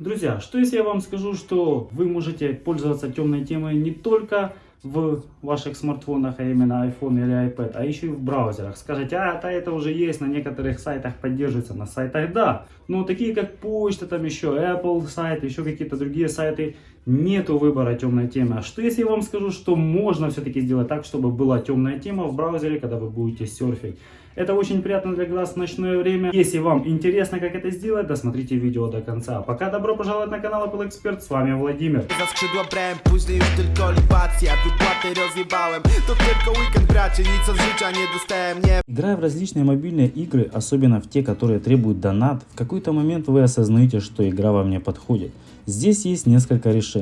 друзья, что если я вам скажу, что вы можете пользоваться темной темой не только в ваших смартфонах, а именно iPhone или iPad, а еще и в браузерах. Скажете, а это, это уже есть, на некоторых сайтах поддерживается, на сайтах да. Но такие как почта, там еще Apple сайт, еще какие-то другие сайты, нету выбора темной темы. А что если я вам скажу, что можно все-таки сделать так, чтобы была темная тема в браузере, когда вы будете серфить? Это очень приятно для глаз в ночное время. Если вам интересно, как это сделать, досмотрите видео до конца. Пока добро пожаловать на канал Apple Expert, с вами Владимир. Dostałem, nie Играя в различные мобильные игры, особенно в те, которые требуют донат, в какой-то момент вы осознаете, что игра вам не подходит. Здесь есть несколько решений.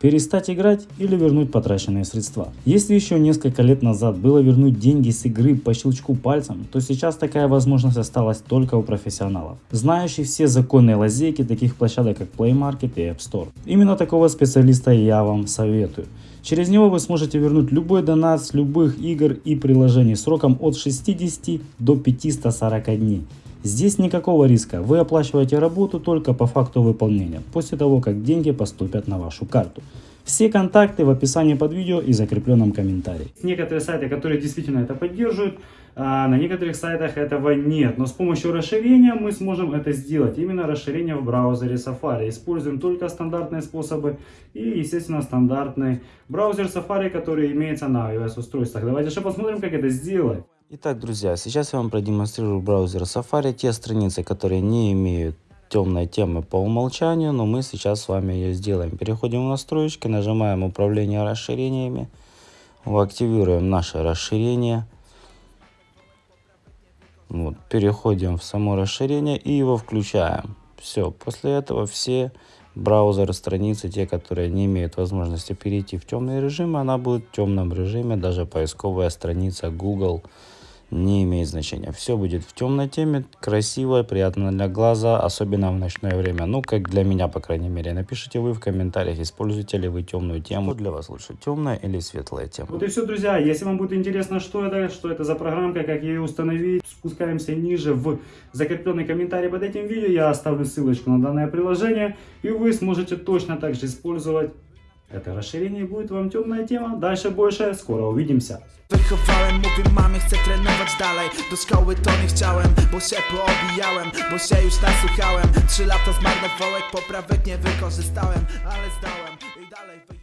Перестать играть или вернуть потраченные средства. Если еще несколько лет назад было вернуть деньги с игры по щелчку пальцем, то сейчас такая возможность осталась только у профессионалов, знающих все законные лазейки таких площадок как Play Market и App Store. Именно такого специалиста я вам советую. Через него вы сможете вернуть любой донат с любых игр и приложений сроком от 60 до 540 дней. Здесь никакого риска, вы оплачиваете работу только по факту выполнения, после того как деньги поступят на вашу карту. Все контакты в описании под видео и закрепленном комментарии. Некоторые сайты, которые действительно это поддерживают, а на некоторых сайтах этого нет. Но с помощью расширения мы сможем это сделать. Именно расширение в браузере Safari. Используем только стандартные способы и, естественно, стандартный браузер Safari, который имеется на iOS устройствах. Давайте же посмотрим, как это сделать. Итак, друзья, сейчас я вам продемонстрирую браузер Safari, те страницы, которые не имеют темной темы по умолчанию, но мы сейчас с вами ее сделаем. Переходим в настройки, нажимаем управление расширениями, активируем наше расширение. Вот, переходим в само расширение и его включаем. Все, после этого все браузеры, страницы, те, которые не имеют возможности перейти в темный режим, она будет в темном режиме, даже поисковая страница Google, не имеет значения. Все будет в темной теме, красиво, приятно для глаза, особенно в ночное время. Ну, как для меня, по крайней мере. Напишите вы в комментариях, используете ли вы темную тему. Для вас лучше темная или светлая тема. Вот и все, друзья. Если вам будет интересно, что это, что это за программка, как ее установить, спускаемся ниже в закрепленный комментарий под этим видео. Я оставлю ссылочку на данное приложение, и вы сможете точно так же использовать это расширение будет вам темная тема. Дальше больше. Скоро увидимся. Trenować dalej. Do szkoły to nie chciałem, bo się poobijałem Bo się już nasłuchałem. Trzy lata zmarnowałem, poprawek nie wykorzystałem Ale zdałem i dalej